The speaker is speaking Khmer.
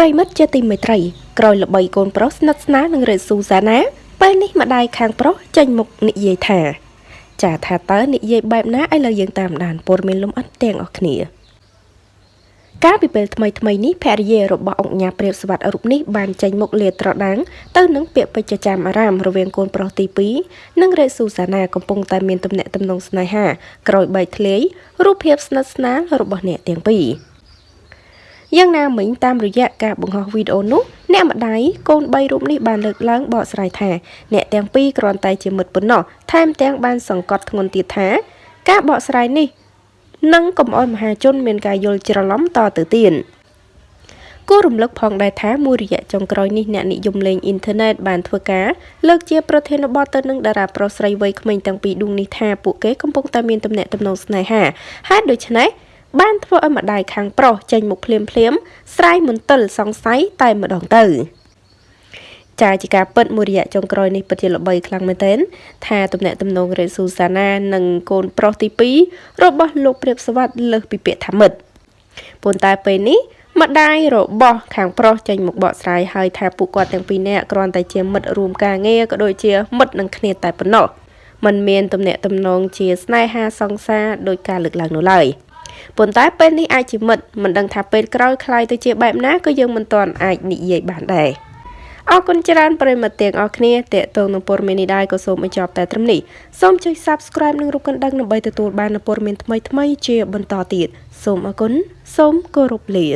ប្រិមិត្តជាទីមេត្រីក្រោយល្បីកូនប្រុសស្និទ្ធស្នាលនឹងរ៉េស៊ូសាណាពេលនេះម្ដាយខាងប្រុសចេញមុខនិយាយថាចាថាតើនិយាយបែបណាឥឡូវយើងតាមដានព័ត៌មានលំអិតទាំងអស់គ្នាកាលពីពេលថ្មីថ្មីនេះភរិយារបស់អង្គញាព្រាបស្វាត់រូបនេះបានចេញមុខលាត្រដាងទៅនឹងពាក្យពេចន៍ចាំអារាមរវាងកូនប្រុសទី2និងរ៉េស៊ូសាណាកំពុងតែមានទំនាក់ទំនងស្នេហាក្រោយបែកធ្លាយរូបភាពស្និទ្ធស្នាលរបស់អ្នកទាំងពីរ។ យ៉ាងណាមិញតាមរយៈការបង្ហោះវីដេអូនោះអ្នកម្ដាយកូន3រូបនេះបានលើកឡើងបកស្រាយថាអ្នកទាំងពីរគ្រាន់តែជាមិត្តប៉ុណ្ណោះថែមទាំងបានសង្កត់ធ្ងន់ទៀតថាការបកស្រាយនេះនឹងកុំឲ្យមហាជនមានការយល់ច្រឡំតទៅទៀតគួររំលឹកផងដែរថាមួយរយៈចុងក្រោយនេះអ្នកនិយមលេងអ៊ីនធឺណិតបានធ្វើការលើកជាប្រធានបទទៅនឹងតារាប្រុសស្រីវ័យក្មេងទាំងពីរដួងនេះថាពួកគេកំពុងតែមានទំនាក់ទំនងស្នេហាហេតុដូច្នេះ បានធ្វើឲ្យម្ដាយខាងប្រុសចេញមុខភ្លាមភ្លាមស្រ័យមន្ទិលសង្ស័យតែម្ដងទៅចាជាការពិតមួយរយៈចុងក្រោយនេះពិតជាល្បីខ្លាំងមែនទែនថាទំនាក់ទំនងរ៉េស៊ូសាណានិងកូនប្រុសទី2របស់លោកព្រាបសវັດលើសពីពាក្យថាមិត្តប៉ុន្តែពេលនេះម្ដាយរបស់ខាងប្រុសចេញមកបកស្រាយហើយថាពួកគាត់ទាំងពីរនាក់គ្រាន់តែជាមិត្តរួមការងារក៏ដូចជាមិត្តនឹងគ្នាតែប៉ុណ្ណោះมันមានទំនាក់ទំនងជាស្នេហាសង្សារដោយការលើកឡើងនោះឡើយ។ ប៉ុន្តែពេលនេះអាចជាមិត្តមិនដឹងថាពេលក្រោយคล้ายទៅជាបែបណាក៏យើងមិនទាន់អាចនិយាយបានដែរអរគុណច្រើនប្រិមត្តទាំងអស់គ្នាតេតងនឹងព័ត៌មាននេះដែរក៏សូមបញ្ចប់តែត្រឹមនេះសូមចុច Subscribe និងរូបកណ្ដឹងដើម្បីទទួលបាននូវព័ត៌មានថ្មីៗជាបន្តទៀតសូមអរគុណសូមគោរពលា